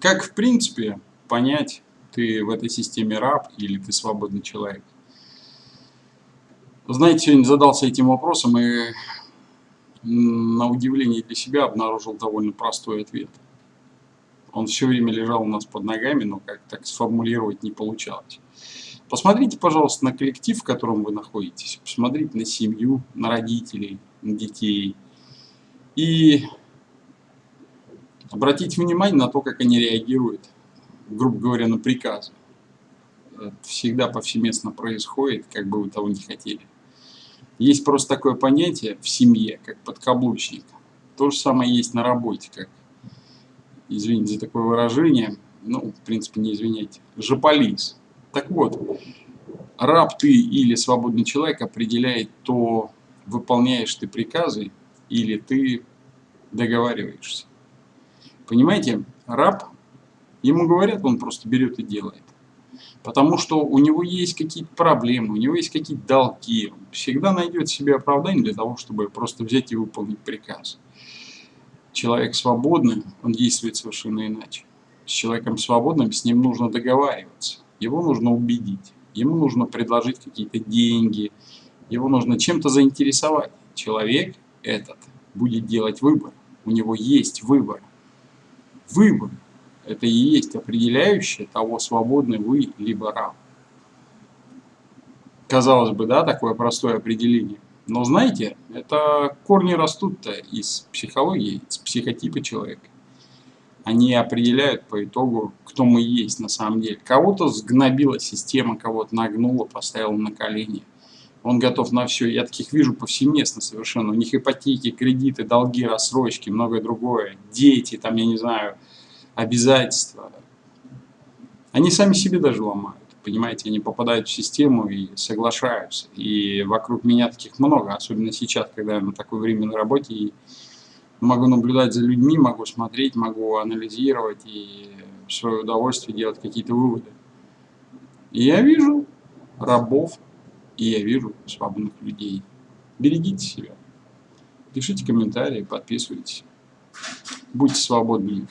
Как, в принципе, понять, ты в этой системе раб или ты свободный человек? Знаете, сегодня задался этим вопросом и на удивление для себя обнаружил довольно простой ответ. Он все время лежал у нас под ногами, но как так сформулировать не получалось. Посмотрите, пожалуйста, на коллектив, в котором вы находитесь. Посмотрите на семью, на родителей, на детей. И обратите внимание на то, как они реагируют, грубо говоря, на приказы. Это всегда повсеместно происходит, как бы вы того не хотели. Есть просто такое понятие в семье, как подкаблучник. То же самое есть на работе, как, извините за такое выражение, ну, в принципе, не извиняйте, жополис. Так вот, раб ты или свободный человек определяет то, выполняешь ты приказы или ты договариваешься. Понимаете, раб, ему говорят, он просто берет и делает. Потому что у него есть какие-то проблемы, у него есть какие-то долги. Он всегда найдет себе оправдание для того, чтобы просто взять и выполнить приказ. Человек свободный, он действует совершенно иначе. С человеком свободным с ним нужно договариваться. Его нужно убедить. Ему нужно предложить какие-то деньги. Его нужно чем-то заинтересовать. Человек этот будет делать выбор. У него есть выбор. Выбор это и есть определяющее того, свободны вы либо раб. Казалось бы, да, такое простое определение. Но знаете, это корни растут-то из психологии, из психотипа человека. Они определяют по итогу, кто мы есть на самом деле. Кого-то сгнобила система, кого-то нагнула, поставила на колени. Он готов на все. Я таких вижу повсеместно совершенно. У них ипотеки, кредиты, долги, рассрочки, многое другое. Дети, там, я не знаю, обязательства. Они сами себе даже ломают. Понимаете, они попадают в систему и соглашаются. И вокруг меня таких много, особенно сейчас, когда я на такое время на работе. И могу наблюдать за людьми, могу смотреть, могу анализировать и в свое удовольствие делать какие-то выводы. И я вижу рабов, и я вижу свободных людей. Берегите себя. Пишите комментарии, подписывайтесь. Будьте свободными.